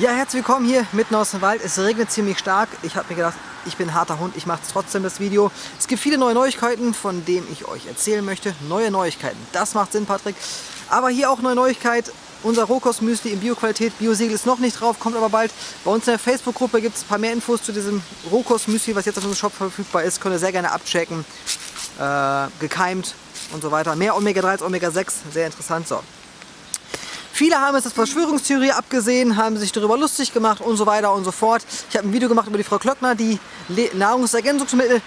Ja, herzlich willkommen hier mitten aus dem Wald. Es regnet ziemlich stark. Ich habe mir gedacht, ich bin ein harter Hund, ich mache trotzdem das Video. Es gibt viele neue Neuigkeiten, von denen ich euch erzählen möchte. Neue Neuigkeiten, das macht Sinn, Patrick. Aber hier auch neue Neuigkeit. Unser Rohkostmüsli in Bioqualität, Biosiegel ist noch nicht drauf, kommt aber bald. Bei uns in der Facebook-Gruppe gibt es ein paar mehr Infos zu diesem Rohkostmüsli, was jetzt auf unserem Shop verfügbar ist. Könnt ihr sehr gerne abchecken. Äh, gekeimt und so weiter. Mehr Omega-3 als Omega-6, sehr interessant. So, Viele haben es als Verschwörungstheorie abgesehen, haben sich darüber lustig gemacht und so weiter und so fort. Ich habe ein Video gemacht über die Frau Klöckner, die Nahrungsergänzungsmittel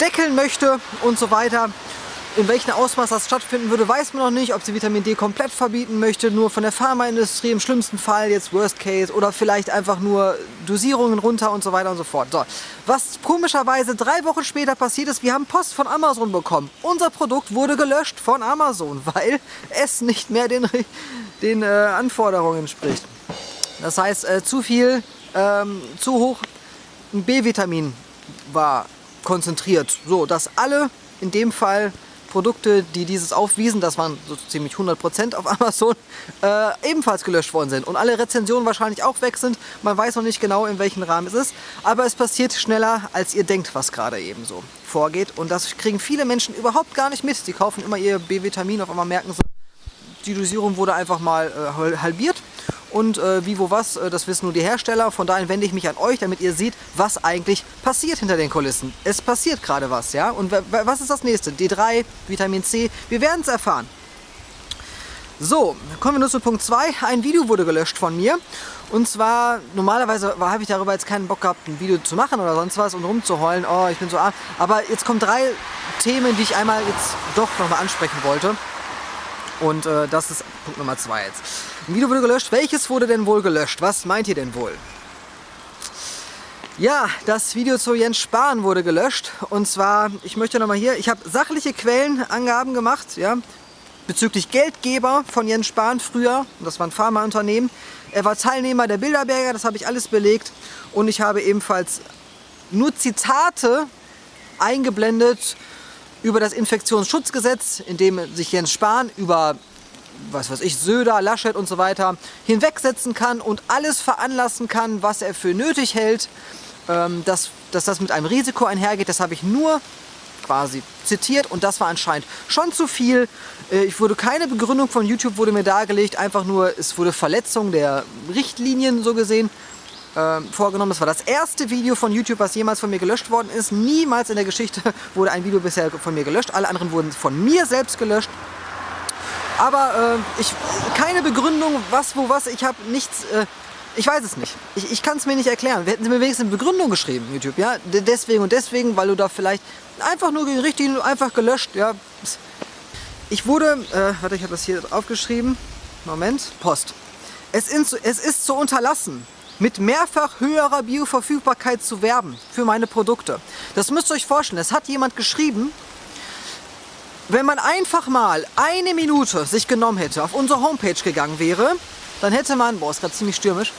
deckeln möchte und so weiter. In welchem Ausmaß das stattfinden würde, weiß man noch nicht. Ob sie Vitamin D komplett verbieten möchte, nur von der Pharmaindustrie im schlimmsten Fall, jetzt Worst Case, oder vielleicht einfach nur Dosierungen runter und so weiter und so fort. So, was komischerweise drei Wochen später passiert ist, wir haben Post von Amazon bekommen. Unser Produkt wurde gelöscht von Amazon, weil es nicht mehr den, den äh, Anforderungen entspricht. Das heißt, äh, zu viel, ähm, zu hoch B-Vitamin war konzentriert, so dass alle in dem Fall Produkte, die dieses aufwiesen, das waren so ziemlich 100% auf Amazon, äh, ebenfalls gelöscht worden sind. Und alle Rezensionen wahrscheinlich auch weg sind. Man weiß noch nicht genau, in welchem Rahmen es ist. Aber es passiert schneller, als ihr denkt, was gerade eben so vorgeht. Und das kriegen viele Menschen überhaupt gar nicht mit. Sie kaufen immer ihr B-Vitamin, auf einmal merken sie, die Dosierung wurde einfach mal äh, halbiert und äh, wie, wo, was, äh, das wissen nur die Hersteller. Von daher wende ich mich an euch, damit ihr seht, was eigentlich passiert hinter den Kulissen. Es passiert gerade was, ja? Und was ist das nächste? D3, Vitamin C, wir werden es erfahren. So, kommen wir nur zu Punkt 2. Ein Video wurde gelöscht von mir. Und zwar, normalerweise habe ich darüber jetzt keinen Bock gehabt, ein Video zu machen oder sonst was und rumzuheulen, oh, ich bin so arm. Aber jetzt kommen drei Themen, die ich einmal jetzt doch nochmal ansprechen wollte. Und äh, das ist Punkt Nummer 2 jetzt. Ein Video wurde gelöscht. Welches wurde denn wohl gelöscht? Was meint ihr denn wohl? Ja, das Video zu Jens Spahn wurde gelöscht. Und zwar, ich möchte nochmal hier, ich habe sachliche Quellenangaben gemacht, ja, bezüglich Geldgeber von Jens Spahn früher. Das war ein Pharmaunternehmen. Er war Teilnehmer der Bilderberger, das habe ich alles belegt. Und ich habe ebenfalls nur Zitate eingeblendet über das Infektionsschutzgesetz, in dem sich Jens Spahn über was weiß ich, Söder, Laschet und so weiter hinwegsetzen kann und alles veranlassen kann, was er für nötig hält, ähm, dass, dass das mit einem Risiko einhergeht. Das habe ich nur quasi zitiert und das war anscheinend schon zu viel. Äh, ich wurde keine Begründung von YouTube wurde mir dargelegt, einfach nur es wurde Verletzung der Richtlinien so gesehen äh, vorgenommen. Das war das erste Video von YouTube, was jemals von mir gelöscht worden ist. Niemals in der Geschichte wurde ein Video bisher von mir gelöscht. Alle anderen wurden von mir selbst gelöscht. Aber äh, ich, keine Begründung, was, wo, was. Ich habe nichts, äh, ich weiß es nicht. Ich, ich kann es mir nicht erklären. Wir hätten sie mir wenigstens eine Begründung geschrieben, YouTube, ja. Deswegen und deswegen, weil du da vielleicht einfach nur richtig, einfach gelöscht, ja. Ich wurde, äh, warte, ich habe das hier aufgeschrieben. Moment, Post. Es, ist, es ist zu unterlassen, mit mehrfach höherer Bioverfügbarkeit zu werben für meine Produkte. Das müsst ihr euch vorstellen. Es hat jemand geschrieben, wenn man einfach mal eine Minute sich genommen hätte, auf unsere Homepage gegangen wäre, dann hätte man, boah, ist gerade ziemlich stürmisch,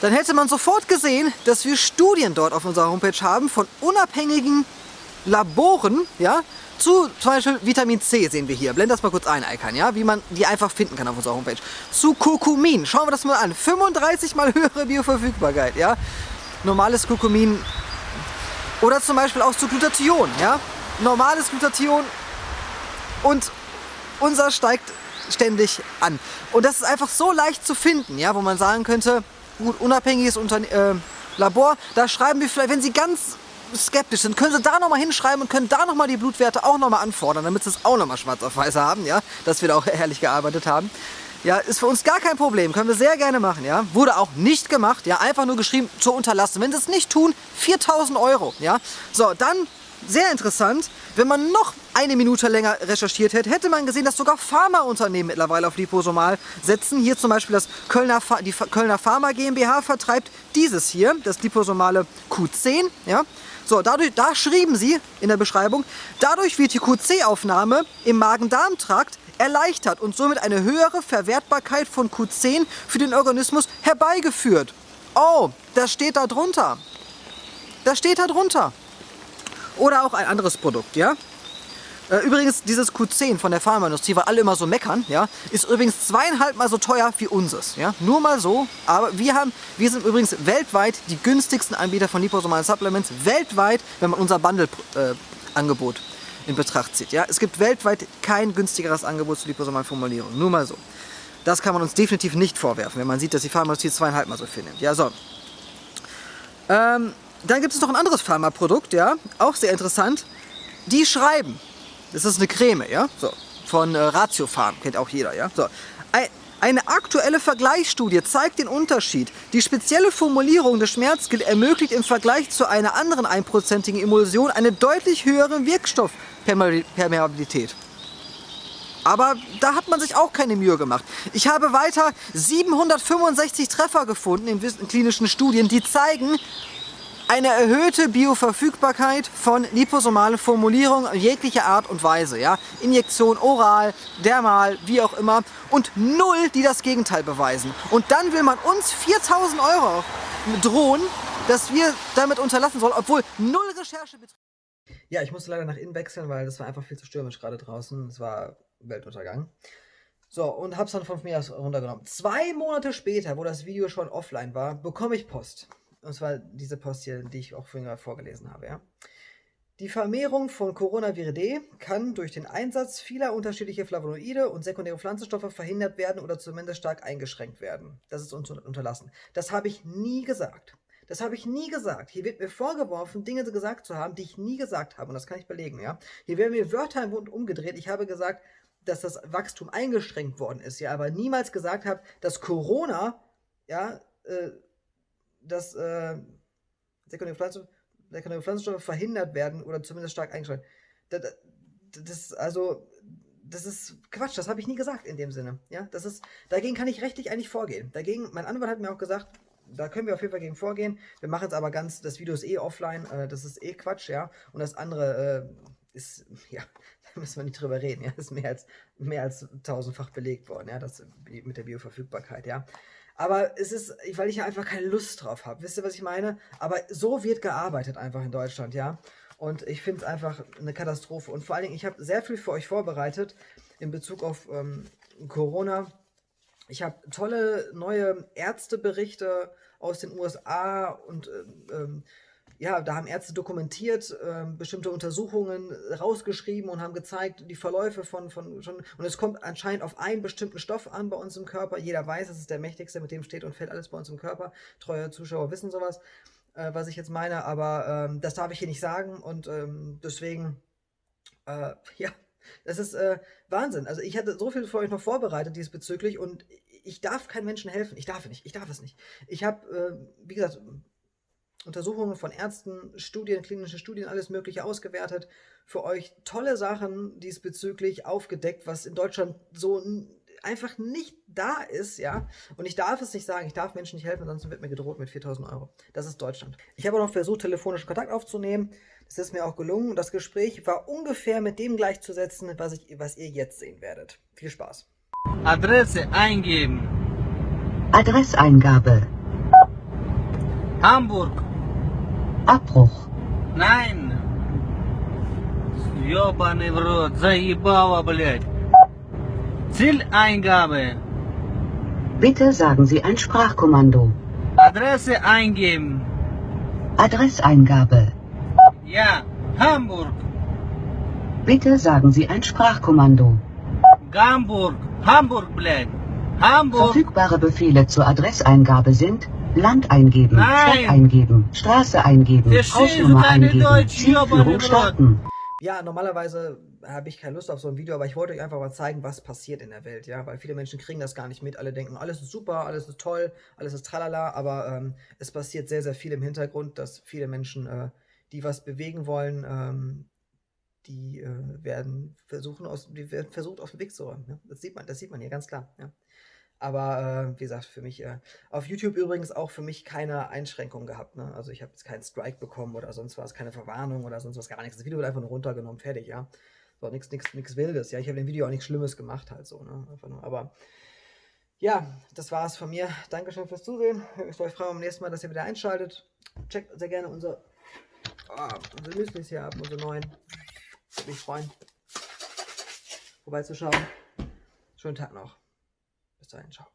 dann hätte man sofort gesehen, dass wir Studien dort auf unserer Homepage haben von unabhängigen Laboren, ja, zu zum Beispiel Vitamin C sehen wir hier. Blend das mal kurz ein, Icon, ja, wie man die einfach finden kann auf unserer Homepage. Zu Kurkumin, schauen wir das mal an. 35 mal höhere Bioverfügbarkeit, ja. Normales Kurkumin oder zum Beispiel auch zu Glutathion, ja. Normales Glutathion und unser steigt ständig an. Und das ist einfach so leicht zu finden, ja, wo man sagen könnte, gut, unabhängiges Unterne äh, Labor, da schreiben wir vielleicht, wenn Sie ganz skeptisch sind, können Sie da nochmal hinschreiben und können da nochmal die Blutwerte auch nochmal anfordern, damit Sie es auch nochmal schwarz auf weiß haben, ja, dass wir da auch ehrlich gearbeitet haben. Ja, ist für uns gar kein Problem, können wir sehr gerne machen, ja. Wurde auch nicht gemacht, ja, einfach nur geschrieben, zu unterlassen. Wenn Sie es nicht tun, 4000 Euro, ja. So, dann sehr interessant, wenn man noch eine Minute länger recherchiert hätte, hätte man gesehen, dass sogar Pharmaunternehmen mittlerweile auf Liposomal setzen. Hier zum Beispiel das Kölner, die Kölner Pharma GmbH vertreibt dieses hier, das liposomale Q10. Ja? So, dadurch, da schrieben sie in der Beschreibung, dadurch wird die QC-Aufnahme im Magen-Darm-Trakt erleichtert und somit eine höhere Verwertbarkeit von Q10 für den Organismus herbeigeführt. Oh, das steht da drunter. Das steht da drunter. Oder auch ein anderes Produkt, ja? Äh, übrigens, dieses Q10 von der Pharmaindustrie, weil alle immer so meckern, ja, ist übrigens zweieinhalb Mal so teuer wie unseres. Ja? Nur mal so. Aber wir, haben, wir sind übrigens weltweit die günstigsten Anbieter von liposomalen Supplements. Weltweit, wenn man unser Bundle-Angebot äh, in Betracht zieht. Ja? Es gibt weltweit kein günstigeres Angebot zur liposomalen Formulierung. Nur mal so. Das kann man uns definitiv nicht vorwerfen, wenn man sieht, dass die Pharmaindustrie zweieinhalb Mal so viel nimmt. Ja, so. Ähm, dann gibt es noch ein anderes Pharmaprodukt, ja, auch sehr interessant. Die schreiben, das ist eine Creme, ja, so, von äh, Ratiofarm, kennt auch jeder, ja, so. Eine aktuelle Vergleichsstudie zeigt den Unterschied. Die spezielle Formulierung des Schmerzgel ermöglicht im Vergleich zu einer anderen einprozentigen Emulsion eine deutlich höhere Wirkstoffpermeabilität. Aber da hat man sich auch keine Mühe gemacht. Ich habe weiter 765 Treffer gefunden in klinischen Studien, die zeigen, eine erhöhte Bioverfügbarkeit von liposomalen Formulierungen jeglicher Art und Weise. Ja? Injektion oral, dermal, wie auch immer. Und null, die das Gegenteil beweisen. Und dann will man uns 4000 Euro drohen, dass wir damit unterlassen sollen, obwohl null Recherche betrieben. Ja, ich musste leider nach innen wechseln, weil das war einfach viel zu stürmisch gerade draußen. Es war Weltuntergang. So, und hab's dann von mir aus runtergenommen. Zwei Monate später, wo das Video schon offline war, bekomme ich Post. Und zwar diese Post hier, die ich auch vorhin vorgelesen habe. Ja. Die Vermehrung von Coronaviride kann durch den Einsatz vieler unterschiedlicher Flavonoide und sekundäre Pflanzenstoffe verhindert werden oder zumindest stark eingeschränkt werden. Das ist uns unterlassen. Das habe ich nie gesagt. Das habe ich nie gesagt. Hier wird mir vorgeworfen, Dinge gesagt zu haben, die ich nie gesagt habe. Und das kann ich belegen, ja. Hier werden mir Wörter im Mund umgedreht. Ich habe gesagt, dass das Wachstum eingeschränkt worden ist, ja, aber niemals gesagt habe, dass Corona, ja, äh, dass äh, sekundäre, Pflanzen, sekundäre Pflanzenstoffe verhindert werden oder zumindest stark eingeschränkt. Das, das, also, das ist Quatsch, das habe ich nie gesagt in dem Sinne. Ja, das ist, dagegen kann ich rechtlich eigentlich vorgehen. Dagegen, mein Anwalt hat mir auch gesagt, da können wir auf jeden Fall gegen vorgehen. Wir machen es aber ganz, das Video ist eh offline, äh, das ist eh Quatsch, ja. Und das andere äh, ist, ja, da müssen wir nicht drüber reden, ja. Das ist mehr als, mehr als tausendfach belegt worden, ja, das mit der Bioverfügbarkeit, ja. Aber es ist, weil ich ja einfach keine Lust drauf habe. Wisst ihr, was ich meine? Aber so wird gearbeitet einfach in Deutschland, ja. Und ich finde es einfach eine Katastrophe. Und vor allen Dingen, ich habe sehr viel für euch vorbereitet in Bezug auf ähm, Corona. Ich habe tolle neue Ärzteberichte aus den USA und ähm, ähm ja, da haben Ärzte dokumentiert, äh, bestimmte Untersuchungen rausgeschrieben und haben gezeigt, die Verläufe von, von schon, und es kommt anscheinend auf einen bestimmten Stoff an bei uns im Körper. Jeder weiß, es ist der mächtigste, mit dem steht und fällt alles bei uns im Körper. Treue Zuschauer wissen sowas, äh, was ich jetzt meine, aber ähm, das darf ich hier nicht sagen und ähm, deswegen, äh, ja, das ist äh, Wahnsinn. Also ich hatte so viel für euch noch vorbereitet diesbezüglich und ich darf keinen Menschen helfen. Ich darf nicht. Ich darf es nicht. Ich habe, äh, wie gesagt, Untersuchungen von Ärzten, Studien, klinische Studien, alles Mögliche ausgewertet. Für euch tolle Sachen diesbezüglich aufgedeckt, was in Deutschland so einfach nicht da ist, ja. Und ich darf es nicht sagen, ich darf Menschen nicht helfen, ansonsten wird mir gedroht mit 4000 Euro. Das ist Deutschland. Ich habe auch noch versucht, telefonischen Kontakt aufzunehmen. Das ist mir auch gelungen. Das Gespräch war ungefähr mit dem gleichzusetzen, was, ich, was ihr jetzt sehen werdet. Viel Spaß. Adresse eingeben. Adresseingabe. Hamburg. Abbruch. Nein. Ёбаный в рот, заебало, блядь. Zieleingabe. Bitte sagen Sie ein Sprachkommando. Adresse eingeben. Adresseingabe. Ja, Hamburg. Bitte sagen Sie ein Sprachkommando. Hamburg. Hamburg, blöd. Hamburg. Verfügbare Befehle zur Adresseingabe sind Land eingeben, Nein. Stadt eingeben, Straße eingeben, Hausnummer eingeben, Zielführung starten. Ja, normalerweise habe ich keine Lust auf so ein Video, aber ich wollte euch einfach mal zeigen, was passiert in der Welt, ja, weil viele Menschen kriegen das gar nicht mit, alle denken, alles ist super, alles ist toll, alles ist tralala, aber ähm, es passiert sehr, sehr viel im Hintergrund, dass viele Menschen, äh, die was bewegen wollen, ähm, die äh, werden versuchen, aus, die werden versucht, auf den Weg zu räumen. Ja? Das sieht man, das sieht man hier ganz klar. Ja? Aber äh, wie gesagt, für mich, äh, auf YouTube übrigens auch für mich keine Einschränkungen gehabt. Ne? Also ich habe jetzt keinen Strike bekommen oder sonst was, keine Verwarnung oder sonst was, gar nichts. Das Video wird einfach nur runtergenommen, fertig, ja. So, nichts nix, nix Wildes, ja. Ich habe im Video auch nichts Schlimmes gemacht halt so, ne. Einfach nur, aber ja, das war es von mir. Dankeschön fürs Zusehen. Ich freue mich beim nächsten Mal, dass ihr wieder einschaltet. Checkt sehr gerne unser, oh, unsere Müslis hier ab, unsere neuen. Würde mich freuen, vorbeizuschauen. Schönen Tag noch. Bis dahin, ciao.